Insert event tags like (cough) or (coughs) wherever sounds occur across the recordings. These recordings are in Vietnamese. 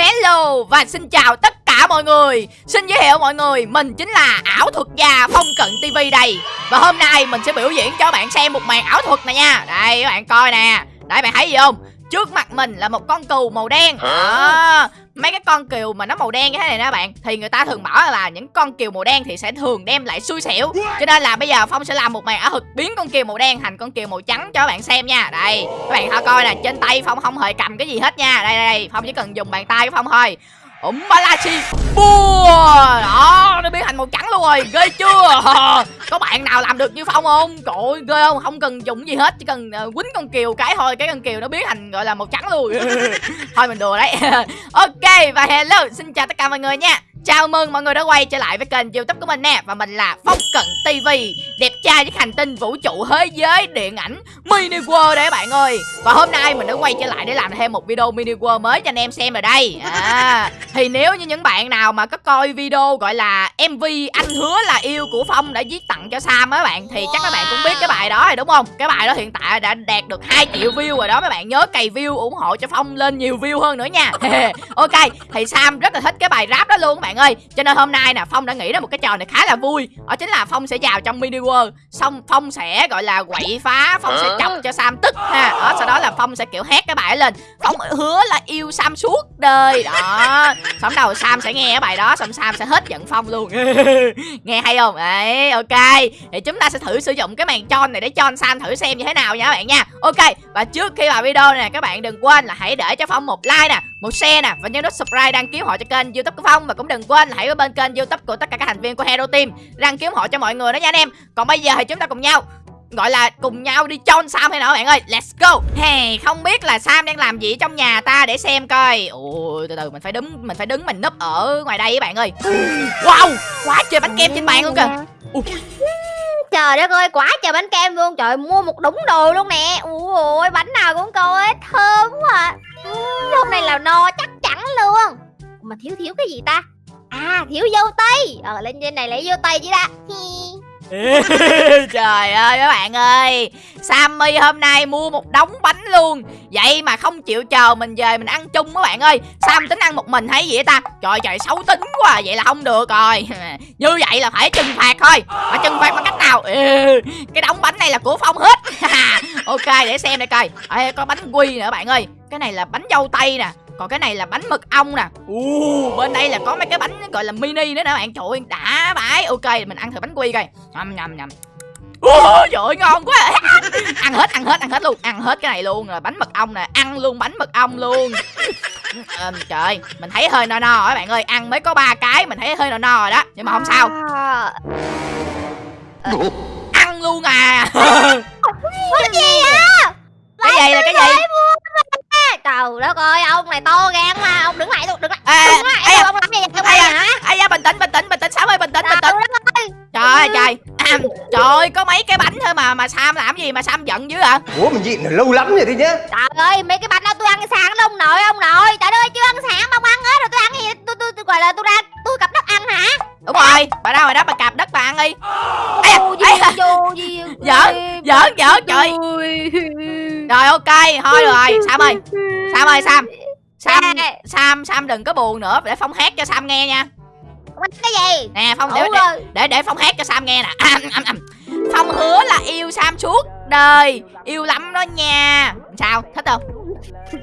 Hello và xin chào tất cả mọi người. Xin giới thiệu mọi người, Mình chính là ảo thuật gia Phong Cận TV đây. Và hôm nay mình sẽ biểu diễn cho các bạn xem một màn ảo thuật này nha. Đây, các bạn coi nè. Đấy bạn thấy gì không? Trước mặt mình là một con cừu màu đen. À, Mấy cái con cừu mà nó màu đen như thế này nè bạn Thì người ta thường bảo là những con cừu màu đen thì sẽ thường đem lại xui xẻo. Cho nên là bây giờ Phong sẽ làm một màn ảo thuật biến con cừu màu đen thành con cừu màu trắng cho các bạn xem nha. Đây các bạn thử coi nè Trên tay Phong không hề cầm cái gì hết nha. Đây đây, đây. Phong chỉ cần dùng bàn tay của Phong thôi ủng balachi bua đó nó biến thành màu trắng luôn rồi. Ghê chưa? Có bạn nào làm được như phong không? Trời ơi ghê không? Không cần dùng gì hết chỉ cần uh, quýnh con kiều cái thôi. Cái con kiều nó biến thành gọi là màu trắng luôn. (laughs) Thôi mình đùa đấy. (laughs) Ok và hello. Xin chào tất cả mọi người nha. Chào mừng mọi người đã quay trở lại với kênh youtube của mình nè. Và mình là Phong Cận TV Đẹp trai với hành tinh vũ trụ thế giới điện ảnh Mini World đấy bạn ơi. Và hôm nay mình đã quay trở lại để làm thêm một video Mini World mới cho anh em xem rồi đây. À, thì nếu như những bạn nào mà có coi video gọi là MV Anh hứa là yêu của Phong đã viết tặng cho Sam á bạn Thì chắc các bạn cũng biết cái bài đó rồi đúng không? Cái bài đó hiện tại đã đạt được 2 triệu view rồi đó Mấy bạn nhớ cày view ủng hộ cho Phong lên nhiều view hơn nữa nha. (laughs) Ok thì Sam rất là thích cái bài rap đó luôn các bạn ơi. Cho nên hôm nay nè phong đã nghĩ ra một cái trò này khá là vui đó chính là phong sẽ vào trong mini world xong phong sẽ gọi là quậy phá phong sẽ chọc cho sam tức ha. Đó sau đó là phong sẽ kiểu hét cái bài lên phong hứa là yêu sam suốt đời. Đó xong đầu sam sẽ nghe cái bài đó, xong sam sẽ hết giận phong luôn. (laughs) Nghe hay không? Đấy, ok. Thì chúng ta sẽ thử sử dụng cái màn tròn này để cho sam thử xem như thế nào nha các bạn nha. Ok, và trước khi vào video này các bạn đừng quên là hãy để cho phong một like nè, một share nè, và nhớ nút subscribe đăng ký họ cho kênh youtube của phong. Và cũng đừng quên là hãy ở bên kênh youtube của tất cả các thành viên của hero team, đăng ký họ cho mọi người đó nha anh em. Còn bây giờ thì chúng ta cùng nhau gọi là cùng nhau đi chôn Sam hay nào bạn ơi? Let's go. Hey không biết là Sam đang làm gì trong nhà ta để xem coi. Ôi, từ từ, mình phải đứng, mình phải đứng mình núp ở ngoài đây các bạn ơi. Wow, quá trời bánh kem trên bàn luôn kìa. Trời đất ơi, quá trời bánh kem luôn. Trời, mua một đống đồ luôn nè. Ui bánh nào cũng coi thơm quá à. Hôm nay là no chắc chắn luôn. Mà thiếu thiếu cái gì ta? À thiếu dâu tây. Ờ lên trên này lấy dâu tây chứ đã. (laughs) Trời ơi các bạn ơi. Sammy hôm nay mua một đống bánh luôn. Vậy mà không chịu chờ mình về mình ăn chung các bạn ơi. Sam tính ăn một mình hay gì vậy ta? Trời trời xấu tính quá Vậy là không được rồi. (laughs) Như vậy là phải trừng phạt thôi. Mà trừng phạt bằng cách nào? Ừ, cái đống bánh này là của Phong hết. (laughs) Ok để xem đây coi. Ê, Có bánh quy nữa bạn ơi. Cái này là bánh dâu tây nè còn cái này là bánh mật ong nè. Uh, bên đây là có mấy cái bánh gọi là mini nữa nè bạn. Trời ơi đã bãi. Ok mình ăn thử bánh quy coi. Nhầm nhầm nhầm. Ôi trời ơi ngon quá. (laughs) Ăn hết ăn hết ăn hết luôn. Ăn hết cái này luôn rồi. Bánh mật ong nè. Ăn luôn bánh mật ong luôn. (laughs) À, Trời mình thấy hơi no no các bạn ơi. Ăn mới có ba cái mình thấy hơi no no rồi đó. Nhưng mà không sao. À. Ăn luôn à. Cái (laughs) gì á Cái gì là cái gì trời đất ơi ông này to gan mà ông đứng lại luôn đứng lại. À, đứng lại ai ông làm gì vậy ai hả? ai da bình tĩnh bình tĩnh bình tĩnh sáu ơi bình tĩnh bình tĩnh. Trời ơi. Trời à, trời ơi có mấy cái bánh thôi mà mà sam làm gì mà sam giận dữ hả ủa mình nhịn lâu lắm rồi đi nhá. Trời ơi mấy cái bánh đó tôi ăn sáng đó ông nội ông nội trời ơi chưa ăn sáng mà ông ăn hết rồi tôi ăn gì? Tôi tôi, tôi gọi là tôi ra đúng rồi bà đâu rồi đó bà cặp đất bà ăn đi. (laughs) Giỡn giỡn giỡn trời. rồi ok thôi rồi (laughs) sam ơi. Sam ơi sam. Sam sam sam đừng có buồn nữa để phong hát cho sam nghe nha. Cái gì? Nè phong để, để để để phong hát cho sam nghe nè. Phong hứa là yêu sam suốt đời yêu lắm đó nha. Sao thích không? (laughs)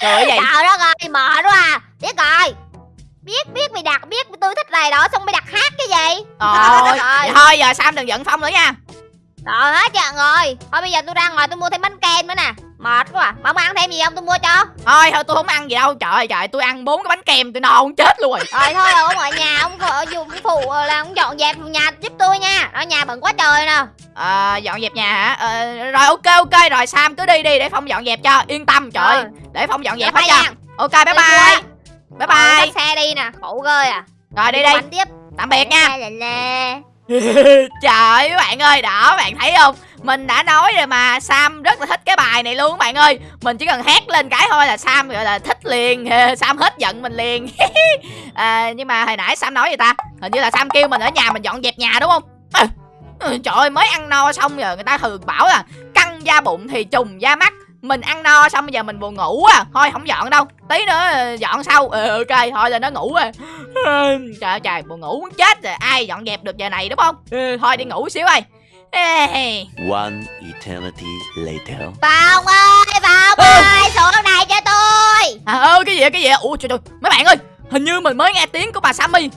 Trời vậy trời đất ơi mệt quá à. Biết rồi biết biết mày đặt biết tôi thích này đó xong mày đặt hát cái gì? Trời (laughs) ơi thôi giờ sam đừng giận phong nữa nha. Rồi hết chuyện rồi. Thôi bây giờ tôi ra ngoài tôi mua thêm bánh kem nữa nè. Mệt quá à. Mà ông ăn thêm gì không? Tôi mua cho. Thôi thôi tôi không ăn gì đâu. Trời ơi trời tôi ăn bốn cái bánh kem tôi no không chết luôn. Rồi Rồi thôi ông ở nhà ông dùng phụ là ông dọn dẹp nhà giúp tôi nha. Ở nhà bận quá trời nè. À, dọn dẹp nhà hả? À, rồi ok ok. Rồi sam cứ đi đi để phong dọn dẹp cho. Yên tâm trời ừ. để phong dọn dẹp hết cho. Ok bye bye bye bye. xe đi nè khổ ghê à. Rồi đi đi tiếp. Tạm biệt nha. (laughs) Trời các bạn ơi, đó bạn thấy không? Mình đã nói rồi mà Sam rất là thích cái bài này luôn các bạn ơi. Mình chỉ cần hát lên cái thôi là Sam gọi là thích liền. (laughs) Sam hết giận mình liền. (laughs) À, Nhưng mà hồi nãy Sam nói gì ta? Hình như là Sam kêu mình ở nhà mình dọn dẹp nhà đúng không? À, Trời ơi mới ăn no xong giờ người ta thường bảo là Căng da bụng thì trùng da mắt mình ăn no xong bây giờ mình buồn ngủ à. Thôi không dọn đâu. Tí nữa ờ, dọn sau. Ừ, ok thôi là nó ngủ rồi. (sighs) Trời ơi trời buồn ngủ muốn chết rồi. Ai dọn dẹp được giờ này đúng không? Ừ, thôi đi ngủ xíu ơi. Ê, One eternity later. Phong ơi Phong Ừ. ơi Xuống này cho tôi. À ơ cái gì vậy? Cái gì vậy? Ủa trời trời. Mấy bạn ơi hình như mình mới nghe tiếng của bà Sammy.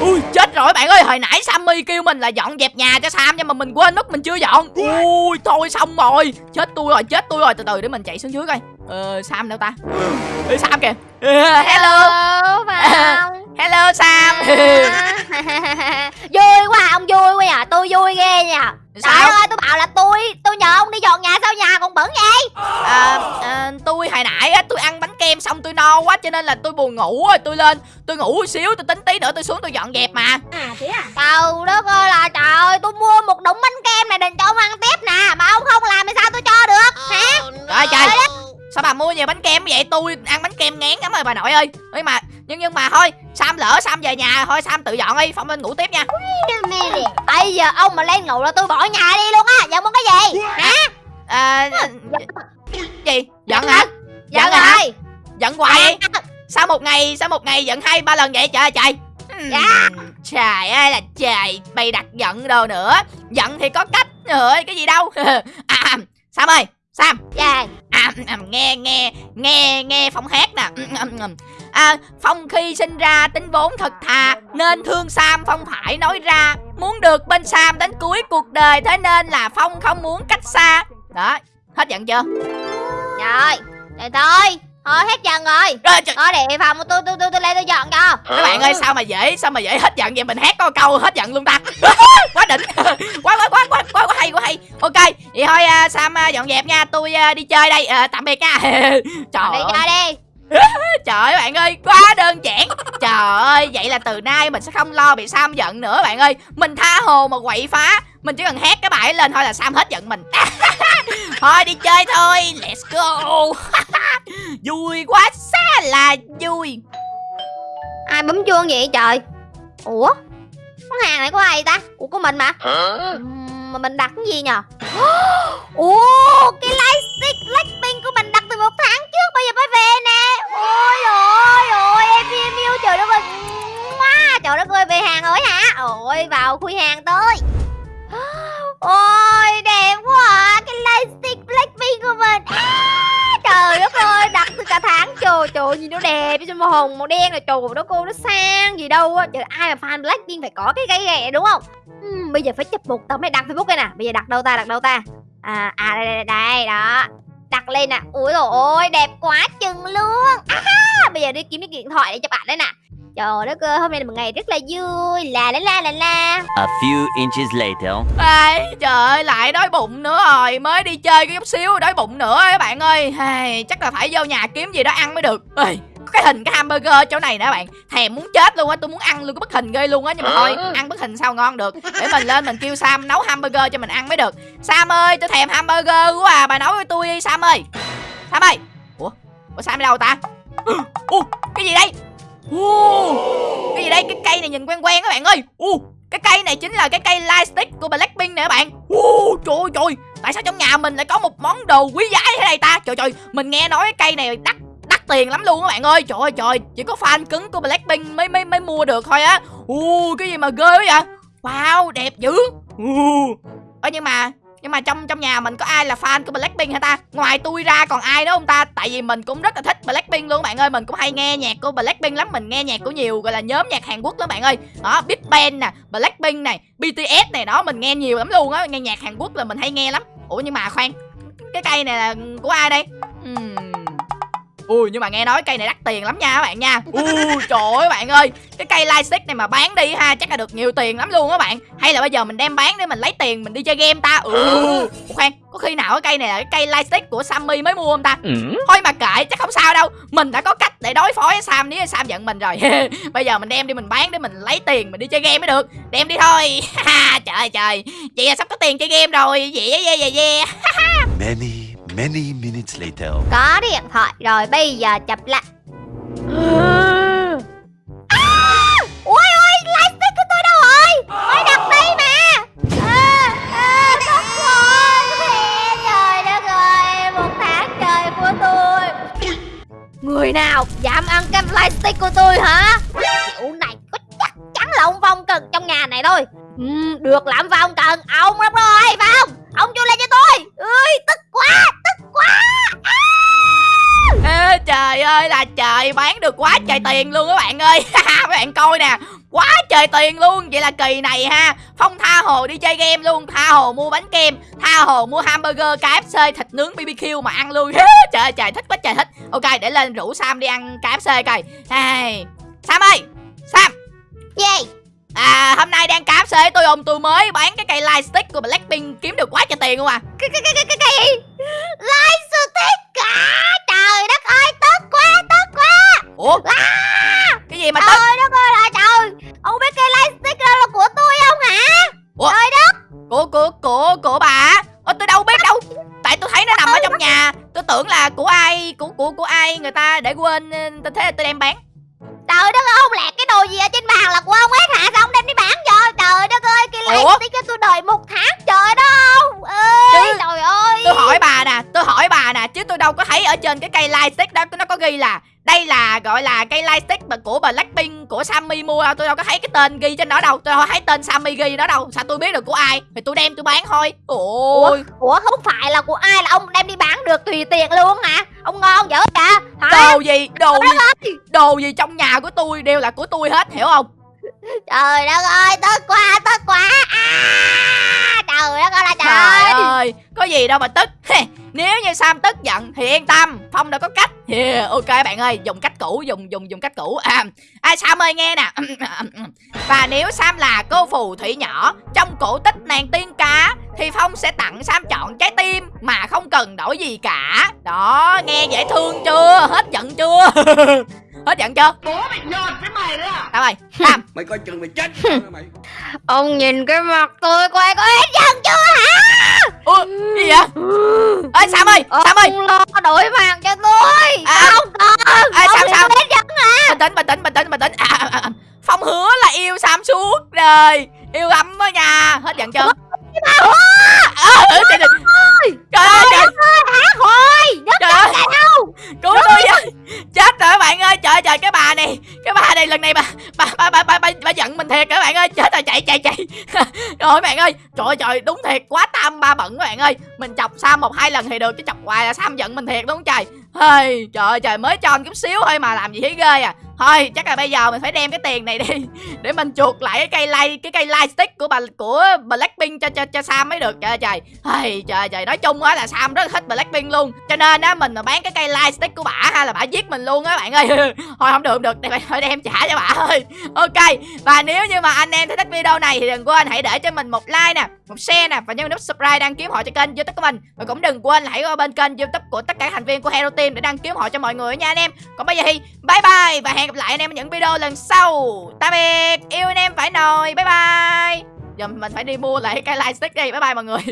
Ui chết rồi bạn ơi hồi nãy Sammy kêu mình là dọn dẹp nhà cho Sam nhưng mà mình quên mất mình chưa dọn. Ui thôi xong rồi. Chết tôi rồi chết tôi rồi. Từ từ để mình chạy xuống dưới coi. Ờ Sam đâu ta? Ê, Sam kìa. (laughs) Hello. Phong (laughs) hello Sam. (laughs) Vui quá ông vui quá à Tôi vui ghê nha Trời sao ơi tôi bảo là tôi Tôi nhờ ông đi dọn nhà sao nhà còn bẩn vậy? À, à, tôi hồi nãy á tôi ăn bánh kem xong tôi no quá cho nên là tôi buồn ngủ rồi tôi lên tôi ngủ xíu tôi tính tí nữa tôi xuống tôi dọn dẹp mà. Trời đất ơi là trời ơi Tôi mua một đống bánh kem này định cho ông ăn tiếp nè Mà ông không làm thì sao tôi cho được Hả? trời trời sao bà mua nhiều bánh kem vậy? Tôi ăn bánh kem ngán lắm rồi bà nội ơi. Nhưng mà nhưng nhưng mà thôi sam lỡ sam về nhà thôi sam tự dọn đi phong lên ngủ tiếp nha. Bây giờ ông mà lên ngủ là tôi bỏ nhà đi luôn á Giận muốn cái gì? Hả? À, gì giận hả? Giận Giận hả? rồi giận hoài sao một ngày sao một ngày giận hai ba lần vậy? Trời ơi trời. Dạ. trời ơi là trời bày đặt giận đồ nữa. Giận thì có cách ơi cái gì đâu. (laughs) À sam ơi sam. Dạ. À, à, nghe nghe nghe nghe phong hát nè à, phong khi sinh ra tính vốn thật thà nên thương sam phong phải nói ra muốn được bên sam đến cuối cuộc đời thế nên là phong không muốn cách xa. Đó hết giận chưa? Rồi Rồi thôi Thôi hết giận rồi. Rồi trời, Thôi để phòng tôi tôi tôi tôi lên tôi dọn cho. Các bạn ơi sao mà dễ sao mà dễ hết giận vậy? Mình hát có câu hết giận luôn ta. (laughs) Quá đỉnh. (laughs) Quá quá quá quá quá, quá hay quá hay. Ok vậy thôi à, sam à, dọn dẹp nha. Tôi à, đi chơi đây. À, tạm biệt nha. (laughs) Trời Đi ơi. chơi đi (laughs) Trời ơi bạn ơi, quá đơn giản. Trời ơi, vậy là từ nay mình sẽ không lo bị Sam giận nữa bạn ơi. Mình tha hồ mà quậy phá. Mình chỉ cần hét cái bài ấy lên thôi là Sam hết giận mình. (laughs) Thôi đi chơi thôi, let's go. (laughs) Vui quá xa là vui. Ai bấm chuông vậy trời? Ủa? Con hàng này của ai ta? Ủa của mình mà. Ừm, mà mình đặt cái gì nhờ? (gasps) Oh, Cái lightstick Blackpink của mình đặt từ một tháng trước Bây giờ mới về nè. Ôi ôi ôi Em yêu, yêu. Trời đất ơi. Quá Trời đất ơi về hàng rồi hả? Ôi vào khui hàng tới. (gasps) Ôi đẹp quá. À. Cái lightstick Blackpink của mình. À, Trời đất ơi đặt từ cả tháng. Trời trời gì nó đẹp. Chứ màu hồng màu đen là trời đó cô nó sang gì đâu á. Trời ai mà fan Blackpink phải có cái cây ghẹ đúng không? Bây giờ phải chấp một tấm này đặt Facebook đây nè. Bây giờ đặt đâu ta? Đặt đâu ta? À, à đây, đây, đây đó. Đặt lên nè. Ui dồi ôi đẹp quá chừng luôn. À, Bây giờ đi kiếm cái điện thoại để chụp ảnh đây nè. Trời đất ơi hôm nay là một ngày rất là vui. La la la la la. A few inches later. Ai, Trời ơi, lại đói bụng nữa rồi. Mới đi chơi cái chút xíu, đói bụng nữa các bạn ơi. Ai, Chắc là phải vô nhà kiếm gì đó ăn mới được. Ê, cái hình cái hamburger chỗ này nè bạn. Thèm muốn chết luôn á, tôi muốn ăn luôn cái bức hình ghê luôn á. Nhưng mà thôi, ăn bức hình sao ngon được. Để mình lên mình kêu Sam nấu hamburger cho mình ăn mới được. Sam ơi, tôi thèm hamburger quá à Bà nấu cho tôi đi Sam ơi. Sam ơi. Ủa, Ủa Sam đi đâu ta? (gasps) Ủa, cái gì đây? Ủa, cái gì đây, cái cây này nhìn quen quen các bạn ơi. Ủa, cái cây này chính là cái cây lightstick của Blackpink nè các bạn. Ủa, Trời ơi trời Tại sao trong nhà mình lại có một món đồ quý giá thế này ta? Trời trời. Mình nghe nói cái cây này đắt đắt tiền lắm luôn các bạn ơi Trời ơi trời Chỉ có fan cứng của Blackpink mới mới mới mua được thôi á Ủa, Cái gì mà ghê quá vậy Wow đẹp dữ Ơ nhưng mà nhưng mà trong trong nhà mình có ai là fan của Blackpink hả ta? Ngoài tôi ra còn ai nữa không ta? Tại vì mình cũng rất là thích Blackpink luôn các bạn ơi, mình cũng hay nghe nhạc của Blackpink lắm, mình nghe nhạc của nhiều gọi là nhóm nhạc Hàn Quốc lắm bạn ơi. Đó, Big Bang nè, Blackpink này, BTS này đó, mình nghe nhiều lắm luôn á, nghe nhạc Hàn Quốc là mình hay nghe lắm. Ủa nhưng mà khoan, cái cây này là của ai đây? Ừm. Ui nhưng mà nghe nói cây này đắt tiền lắm nha các bạn nha. Ui. Trời ơi bạn ơi Cái cây lightstick này mà bán đi ha Chắc là được nhiều tiền lắm luôn các bạn. Hay là bây giờ mình đem bán để mình lấy tiền mình đi chơi game ta? Ừ. Ủa khoan Có khi nào cái cây này là cái cây lightstick của Sammy mới mua không ta? Thôi mà kệ chắc không sao đâu. Mình đã có cách để đối phó với Sam nếu Sam giận mình rồi. (laughs) Bây giờ mình đem đi mình bán để mình lấy tiền mình đi chơi game mới được. Đem đi thôi. (laughs) Trời ơi trời. Vậy là sắp có tiền chơi game rồi. Yeah yeah yeah yeah Many, Many minutes later. Có điện thoại rồi, bây giờ chụp lại. (gasps) À, ui ui, lightstick của tôi đâu rồi? Tôi đặt đây mà. Người nào dám ăn cái lightstick của tôi hả? Kiểu này có chắc chắn là ông Phong cần trong nhà này thôi. Ừ, được làm Phong cần, ông lắm rồi, Phong. Ông chui lên cho tôi. Trời bán được quá trời tiền luôn các bạn ơi. (laughs) Các bạn coi nè quá trời tiền luôn. Vậy là kỳ này ha. Phong tha hồ đi chơi game luôn tha hồ mua bánh kem tha hồ mua hamburger kfc thịt nướng bbq mà ăn luôn. (laughs) Trời ơi trời thích quá trời thích. Ok để lên rủ sam đi ăn kfc coi. Hey. sam ơi sam. Gì? À hôm nay đang kfc tôi ông tôi mới bán cái cây light stick của blackpink kiếm được quá trời tiền luôn à. Cái cái cái cái cái gì? Lightstick cả? Trời đất ơi tức quá à, gì mà tức đâu có thấy ở trên cái cây light stick đó nó có ghi là đây là gọi là cây light stick mà của blackpink của sammy mua. Đâu tôi đâu có thấy cái tên ghi trên đó đâu tôi đâu thấy tên sammy ghi đó đâu. Sao tôi biết được của ai? Thì tôi đem tôi bán thôi. Ôi. Ủa không phải là của ai là ông đem đi bán được tùy tiện luôn hả? Ông ngon dữ vậy? Hả? Đồ gì? Đồ gì? đồ gì trong nhà của tôi đều là của tôi hết hiểu không? Trời đất ơi tức quá tức quá à, Trời đất ơi là Trời trời ơi, có gì đâu mà tức. Nếu như Sam tức giận thì yên tâm Phong đâu có cách. Yeah, Ok bạn ơi, dùng cách cũ, dùng dùng dùng cách cũ. À, à Sam ơi nghe nè. (coughs) Và nếu Sam là cô phù thủy nhỏ Trong cổ tích nàng tiên cá Thì Phong sẽ tặng Sam chọn trái tim Mà không cần đổi gì cả. Đó, nghe dễ thương chưa? Hết giận chưa? (laughs) Hết giận chưa? Bố mày nhột với mày đấy à? Sao ơi, Sam. (laughs) Mày coi chừng mày chết mày. Ông nhìn cái mặt tôi coi có hết giận chưa hả? Ủa, gì vậy? Ê Sam ơi, Sam ơi. Ông lo đổi mặt cho tôi. À, Không cần à, sao, sao? hết giận bình tĩnh bình tĩnh bình tĩnh bình tĩnh. À, à, à. phong hứa là yêu sam suốt đời. Yêu ấm đó nha hết giận chưa? À, ừ, trời, trời, trời ơi trời, Hả? Hồi Đất trời ơi mình thiệt các bạn ơi chết chạy chạy chạy. (laughs) Rồi ơi bạn ơi trời trời đúng thiệt quá tam ba bận các bạn ơi. Mình chọc sam một hai lần thì được chứ chọc hoài là sam giận mình thiệt đúng không trời? Hey, trời ơi trời mới cho anh chút xíu thôi mà làm gì thấy ghê à. Thôi chắc là bây giờ mình phải đem cái tiền này đi (laughs) để mình chuột lại cái cây lai cái cây lai stick của bà của blackpink cho cho cho sam mới được. Trời trời. Hey, trời trời nói chung á là sam rất là thích blackpink luôn. Cho nên á mình mà bán cái cây lai stick của bả hay là bả giết mình luôn á bạn ơi. (laughs) Thôi không được không được Để phải đem trả cho bả thôi. Ok và nếu như mà anh em thấy thích video video này thì đừng quên hãy để cho mình một like nè, một share nè và nhấn nút subscribe đăng ký họ cho kênh youtube của mình. Và cũng đừng quên là hãy qua bên kênh youtube của tất cả thành viên của hero team để đăng ký họ cho mọi người nha anh em. Còn bây giờ thì bye bye và hẹn gặp lại anh em ở những video lần sau. Tạm biệt, yêu anh em phải nồi, bye bye. Giờ mình phải đi mua lại cái light stick đi, bye bye mọi người.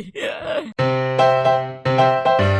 (laughs)